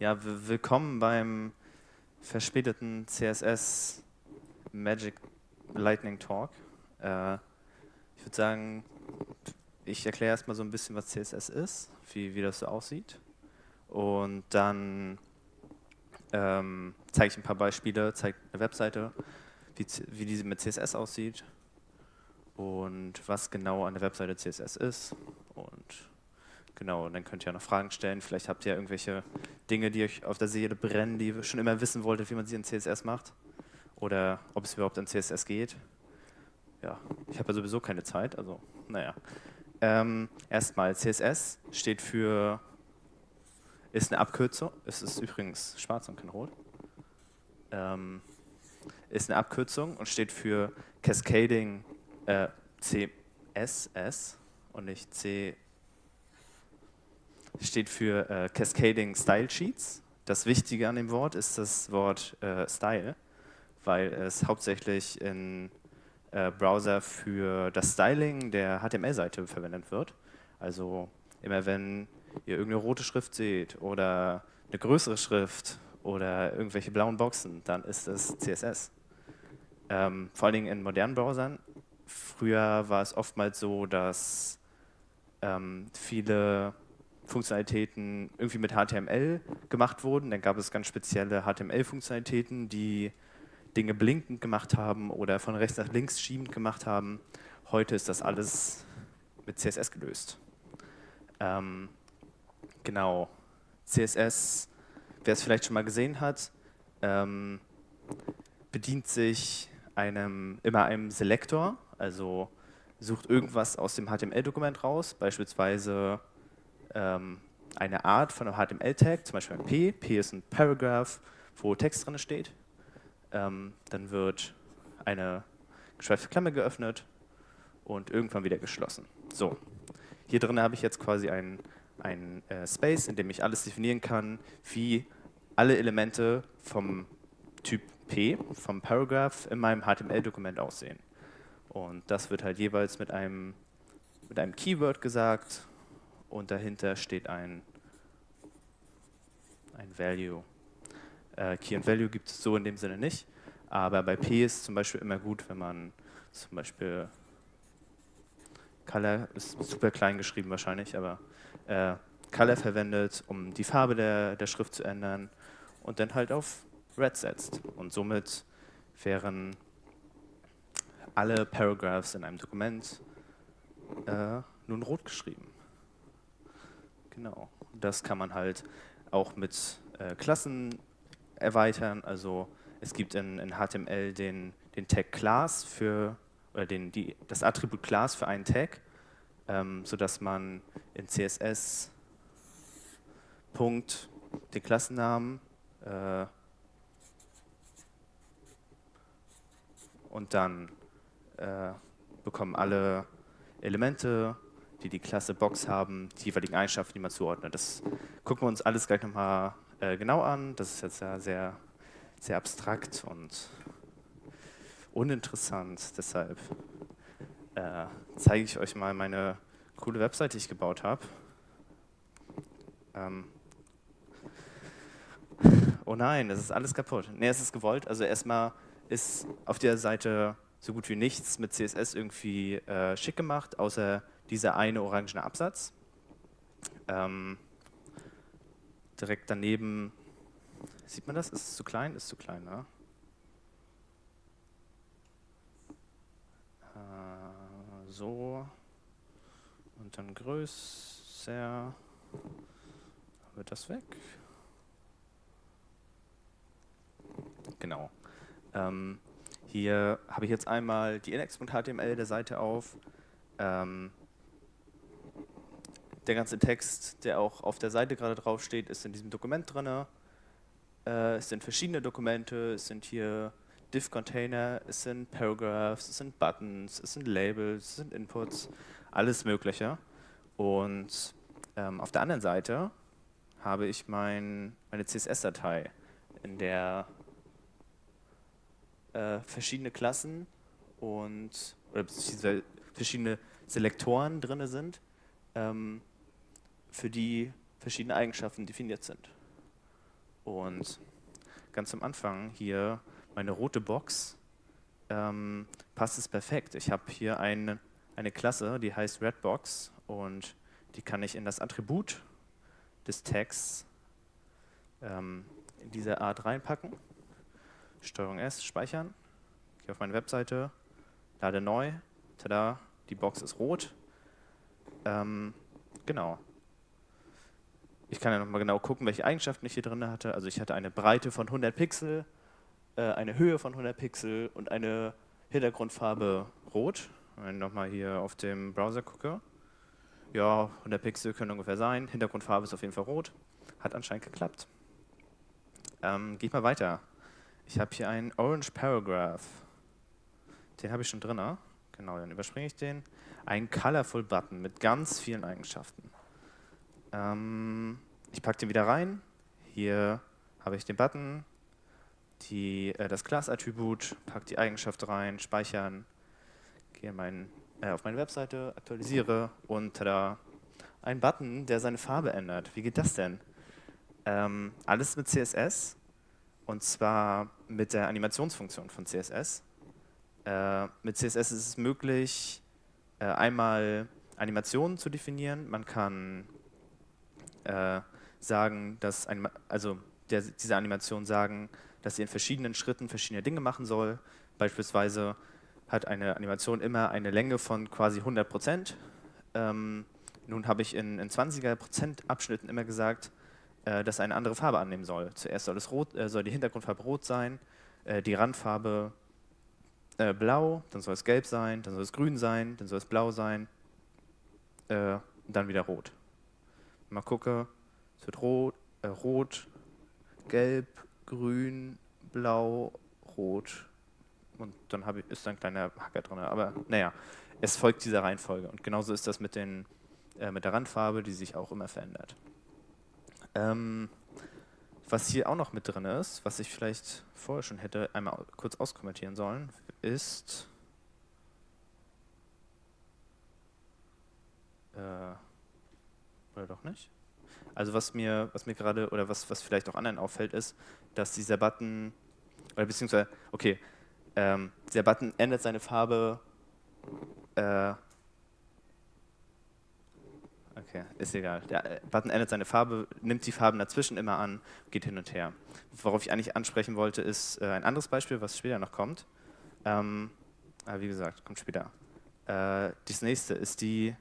Ja, willkommen beim verspäteten CSS Magic Lightning Talk. Äh, ich würde sagen, ich erkläre erstmal so ein bisschen, was CSS ist, wie, wie das so aussieht. Und dann ähm, zeige ich ein paar Beispiele, zeige eine Webseite, wie, wie diese mit CSS aussieht und was genau an der Webseite CSS ist Genau, und dann könnt ihr ja noch Fragen stellen. Vielleicht habt ihr ja irgendwelche Dinge, die euch auf der Seele brennen, die ihr schon immer wissen wolltet, wie man sie in CSS macht. Oder ob es überhaupt in CSS geht. Ja, ich habe ja sowieso keine Zeit, also naja. Ähm, erstmal, CSS steht für, ist eine Abkürzung, es ist übrigens schwarz und kein rot, ähm, ist eine Abkürzung und steht für Cascading äh, CSS und nicht CSS steht für äh, Cascading Style Sheets. Das Wichtige an dem Wort ist das Wort äh, Style, weil es hauptsächlich in äh, Browser für das Styling der HTML-Seite verwendet wird. Also immer wenn ihr irgendeine rote Schrift seht oder eine größere Schrift oder irgendwelche blauen Boxen, dann ist das CSS. Ähm, vor allen Dingen in modernen Browsern. Früher war es oftmals so, dass ähm, viele Funktionalitäten irgendwie mit HTML gemacht wurden. Dann gab es ganz spezielle HTML-Funktionalitäten, die Dinge blinkend gemacht haben oder von rechts nach links schiebend gemacht haben. Heute ist das alles mit CSS gelöst. Ähm, genau, CSS, wer es vielleicht schon mal gesehen hat, ähm, bedient sich einem, immer einem Selektor, also sucht irgendwas aus dem HTML-Dokument raus, beispielsweise ähm, eine Art von einem HTML-Tag, zum Beispiel ein P. P ist ein Paragraph, wo Text drin steht. Ähm, dann wird eine geschweifte Klammer geöffnet und irgendwann wieder geschlossen. So, hier drin habe ich jetzt quasi einen, einen äh, Space, in dem ich alles definieren kann, wie alle Elemente vom Typ P, vom Paragraph, in meinem HTML-Dokument aussehen. Und das wird halt jeweils mit einem, mit einem Keyword gesagt und dahinter steht ein, ein Value. Äh, Key und Value gibt es so in dem Sinne nicht, aber bei P ist zum Beispiel immer gut, wenn man zum Beispiel Color, ist super klein geschrieben wahrscheinlich, aber äh, Color verwendet, um die Farbe der, der Schrift zu ändern und dann halt auf Red setzt. Und somit wären alle Paragraphs in einem Dokument äh, nun rot geschrieben. Genau. Das kann man halt auch mit äh, Klassen erweitern. Also es gibt in, in HTML den, den Tag Class für, oder den, die, das Attribut Class für einen Tag, ähm, sodass man in CSS Punkt den Klassennamen äh, und dann äh, bekommen alle Elemente die die Klasse Box haben, die jeweiligen Eigenschaften, die man zuordnet. Das gucken wir uns alles gleich nochmal äh, genau an. Das ist jetzt ja sehr, sehr abstrakt und uninteressant. Deshalb äh, zeige ich euch mal meine coole Webseite, die ich gebaut habe. Ähm oh nein, das ist alles kaputt. Ne, es ist gewollt. Also erstmal ist auf der Seite so gut wie nichts mit CSS irgendwie äh, schick gemacht, außer dieser eine orangene Absatz. Ähm, direkt daneben, sieht man das? Ist es zu klein? Ist zu klein, ne? Äh, so. Und dann größer. Wird das weg? Genau. Ähm, hier habe ich jetzt einmal die index.html der Seite auf. Ähm, der ganze Text, der auch auf der Seite gerade drauf steht, ist in diesem Dokument drin. Äh, es sind verschiedene Dokumente, es sind hier Div-Container, es sind Paragraphs, es sind Buttons, es sind Labels, es sind Inputs, alles mögliche. Und ähm, auf der anderen Seite habe ich mein, meine CSS-Datei, in der äh, verschiedene Klassen und oder verschiedene Selektoren drin sind, ähm, für die verschiedene Eigenschaften definiert sind. Und ganz am Anfang hier meine rote Box ähm, passt es perfekt. Ich habe hier ein, eine Klasse, die heißt Redbox und die kann ich in das Attribut des Tags ähm, in diese Art reinpacken. Steuerung S, speichern. Gehe auf meine Webseite, lade neu. Tada, die Box ist rot. Ähm, genau. Ich kann ja nochmal genau gucken, welche Eigenschaften ich hier drin hatte. Also ich hatte eine Breite von 100 Pixel, äh, eine Höhe von 100 Pixel und eine Hintergrundfarbe rot. Wenn ich nochmal hier auf dem Browser gucke. Ja, 100 Pixel können ungefähr sein. Hintergrundfarbe ist auf jeden Fall rot. Hat anscheinend geklappt. Ähm, Gehe ich mal weiter. Ich habe hier einen Orange Paragraph. Den habe ich schon drin. Genau, dann überspringe ich den. Ein Colorful Button mit ganz vielen Eigenschaften. Ähm, ich packe den wieder rein. Hier habe ich den Button, die, äh, das Class-Attribut, packe die Eigenschaft rein, speichern, gehe mein, äh, auf meine Webseite, aktualisiere und tada, ein Button, der seine Farbe ändert. Wie geht das denn? Ähm, alles mit CSS und zwar mit der Animationsfunktion von CSS. Äh, mit CSS ist es möglich, äh, einmal Animationen zu definieren. Man kann äh, sagen, dass ein, also der, diese Animation sagen, dass sie in verschiedenen Schritten verschiedene Dinge machen soll. Beispielsweise hat eine Animation immer eine Länge von quasi 100 Prozent. Ähm, nun habe ich in, in 20er Prozent Abschnitten immer gesagt, äh, dass eine andere Farbe annehmen soll. Zuerst soll, es rot, äh, soll die Hintergrundfarbe rot sein, äh, die Randfarbe äh, blau, dann soll es gelb sein, dann soll es grün sein, dann soll es blau sein äh, und dann wieder rot. Mal gucke, es wird rot, äh, rot, gelb, grün, blau, rot und dann ich, ist da ein kleiner Hacker drin. Aber naja, es folgt dieser Reihenfolge und genauso ist das mit, den, äh, mit der Randfarbe, die sich auch immer verändert. Ähm, was hier auch noch mit drin ist, was ich vielleicht vorher schon hätte einmal kurz auskommentieren sollen, ist äh, oder doch nicht? Also was mir, was mir gerade oder was, was vielleicht auch anderen auffällt, ist, dass dieser Button oder beziehungsweise, okay, ähm, dieser Button ändert seine Farbe äh, Okay, ist egal. Der äh, Button ändert seine Farbe, nimmt die Farben dazwischen immer an, geht hin und her. Worauf ich eigentlich ansprechen wollte, ist äh, ein anderes Beispiel, was später noch kommt. Ähm, aber wie gesagt, kommt später. Äh, das nächste ist die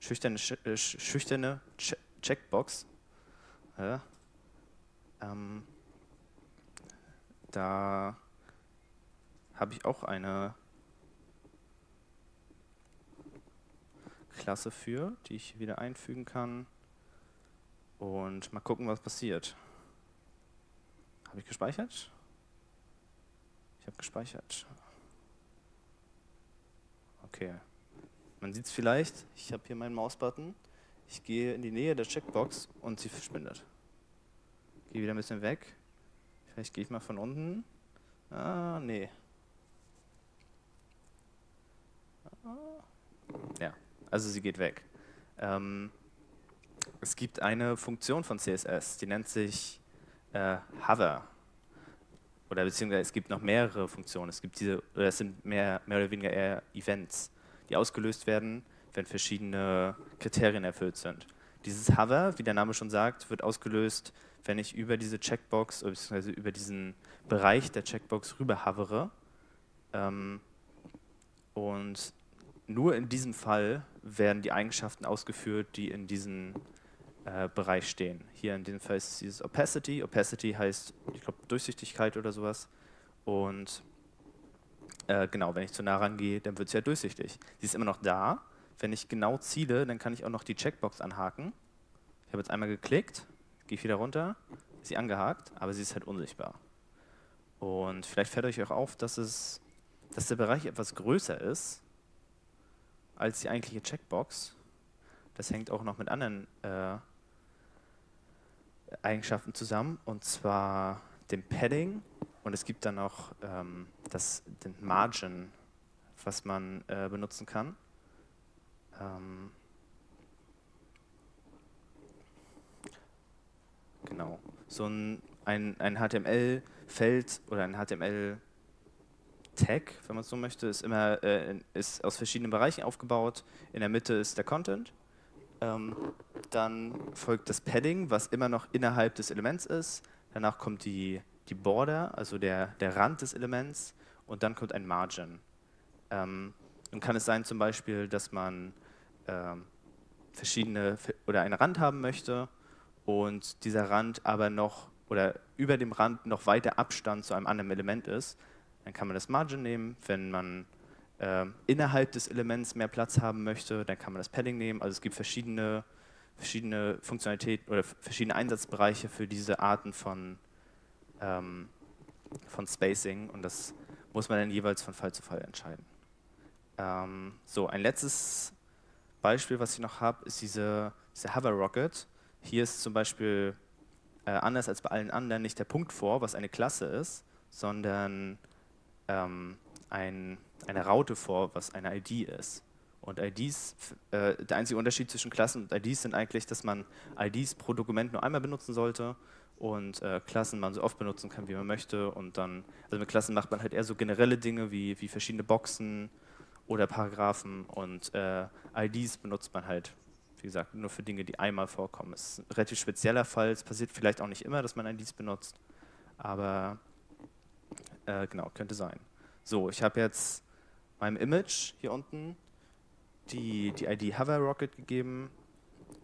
schüchterne, sch äh, schüchterne Ch Checkbox. Ja. Ähm, da habe ich auch eine Klasse für, die ich wieder einfügen kann. Und mal gucken, was passiert. Habe ich gespeichert? Ich habe gespeichert. Okay. Man sieht es vielleicht, ich habe hier meinen Mausbutton. Ich gehe in die Nähe der Checkbox und sie verschwindet. Gehe wieder ein bisschen weg. Vielleicht gehe ich mal von unten. Ah, nee. Ah. Ja, also sie geht weg. Ähm, es gibt eine Funktion von CSS, die nennt sich äh, Hover. Oder beziehungsweise es gibt noch mehrere Funktionen. Es gibt diese, oder es sind mehr, mehr oder weniger eher Events, die ausgelöst werden, wenn verschiedene Kriterien erfüllt sind. Dieses Hover, wie der Name schon sagt, wird ausgelöst, wenn ich über diese Checkbox, beziehungsweise über diesen Bereich der Checkbox rüber hovere. Ähm, und nur in diesem Fall werden die Eigenschaften ausgeführt, die in diesem äh, Bereich stehen. Hier in diesem Fall ist es dieses Opacity. Opacity heißt, ich glaube, Durchsichtigkeit oder sowas. Und äh, genau, wenn ich zu nah rangehe, dann wird es ja durchsichtig. Sie ist immer noch da. Wenn ich genau ziele, dann kann ich auch noch die Checkbox anhaken. Ich habe jetzt einmal geklickt, gehe wieder runter, ist sie angehakt, aber sie ist halt unsichtbar. Und vielleicht fällt euch auch auf, dass, es, dass der Bereich etwas größer ist, als die eigentliche Checkbox. Das hängt auch noch mit anderen äh, Eigenschaften zusammen, und zwar dem Padding und es gibt dann noch ähm, das, den Margin, was man äh, benutzen kann. Ähm, genau. So ein, ein, ein HTML-Feld oder ein HTML-Tag, wenn man es so möchte, ist immer äh, ist aus verschiedenen Bereichen aufgebaut. In der Mitte ist der Content. Ähm, dann folgt das Padding, was immer noch innerhalb des Elements ist. Danach kommt die, die Border, also der, der Rand des Elements. Und dann kommt ein Margin. Ähm, und kann es sein zum Beispiel, dass man ähm, verschiedene oder einen Rand haben möchte und dieser Rand aber noch oder über dem Rand noch weiter Abstand zu einem anderen Element ist, dann kann man das Margin nehmen. Wenn man äh, innerhalb des Elements mehr Platz haben möchte, dann kann man das Padding nehmen. Also es gibt verschiedene, verschiedene Funktionalitäten oder verschiedene Einsatzbereiche für diese Arten von, ähm, von Spacing und das muss man dann jeweils von Fall zu Fall entscheiden. Ähm, so, ein letztes Beispiel, was ich noch habe, ist diese, diese Hover Rocket. Hier ist zum Beispiel äh, anders als bei allen anderen nicht der Punkt vor, was eine Klasse ist, sondern ähm, ein, eine Raute vor, was eine ID ist. Und IDs, äh, der einzige Unterschied zwischen Klassen und IDs sind eigentlich, dass man IDs pro Dokument nur einmal benutzen sollte und äh, Klassen man so oft benutzen kann, wie man möchte. Und dann, also mit Klassen macht man halt eher so generelle Dinge wie, wie verschiedene Boxen oder Paragraphen und äh, IDs benutzt man halt, wie gesagt, nur für Dinge, die einmal vorkommen. Es ist ein relativ spezieller Fall, es passiert vielleicht auch nicht immer, dass man IDs benutzt, aber äh, genau, könnte sein. So, ich habe jetzt meinem Image hier unten die, die ID Hover Rocket gegeben,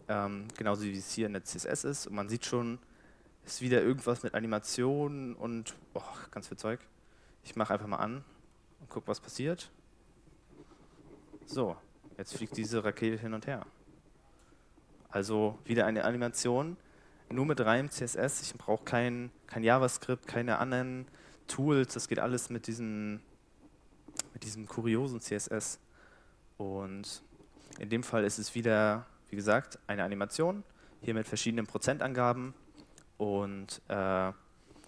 ähm, genauso wie es hier in der CSS ist. Und man sieht schon, ist wieder irgendwas mit Animationen und oh, ganz viel Zeug. Ich mache einfach mal an und gucke, was passiert. So, jetzt fliegt diese Rakete hin und her. Also wieder eine Animation, nur mit reinem CSS. Ich brauche kein, kein JavaScript, keine anderen Tools. Das geht alles mit diesen mit diesem kuriosen CSS. Und in dem Fall ist es wieder, wie gesagt, eine Animation, hier mit verschiedenen Prozentangaben. Und äh,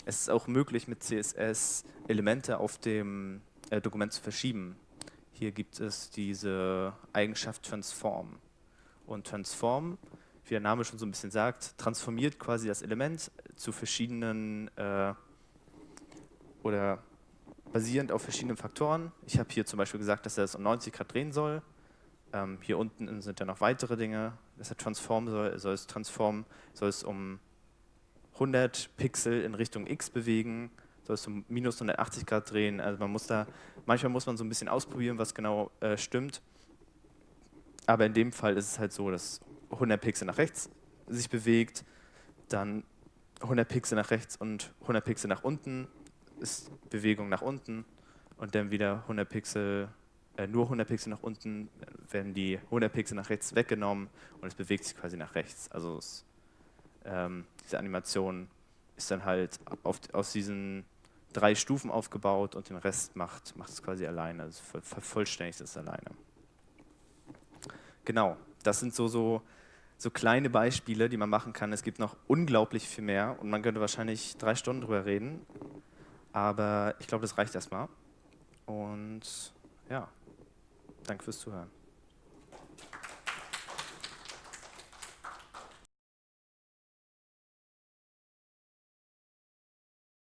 es ist auch möglich, mit CSS Elemente auf dem äh, Dokument zu verschieben. Hier gibt es diese Eigenschaft Transform. Und Transform, wie der Name schon so ein bisschen sagt, transformiert quasi das Element zu verschiedenen äh, oder basierend auf verschiedenen Faktoren. Ich habe hier zum Beispiel gesagt, dass er es um 90 Grad drehen soll. Ähm, hier unten sind ja noch weitere Dinge, dass er transform soll, soll es transform, soll es um 100 Pixel in Richtung x bewegen, soll es um minus 180 Grad drehen. Also man muss da, manchmal muss man so ein bisschen ausprobieren, was genau äh, stimmt. Aber in dem Fall ist es halt so, dass 100 Pixel nach rechts sich bewegt, dann 100 Pixel nach rechts und 100 Pixel nach unten ist Bewegung nach unten und dann wieder 100 Pixel, äh, nur 100 Pixel nach unten, werden die 100 Pixel nach rechts weggenommen und es bewegt sich quasi nach rechts. Also es, ähm, diese Animation ist dann halt auf, aus diesen drei Stufen aufgebaut und den Rest macht, macht es quasi alleine, also vervollständigt es alleine. Genau, das sind so, so, so kleine Beispiele, die man machen kann. Es gibt noch unglaublich viel mehr und man könnte wahrscheinlich drei Stunden drüber reden. Aber ich glaube, das reicht erstmal. Und ja, danke fürs Zuhören.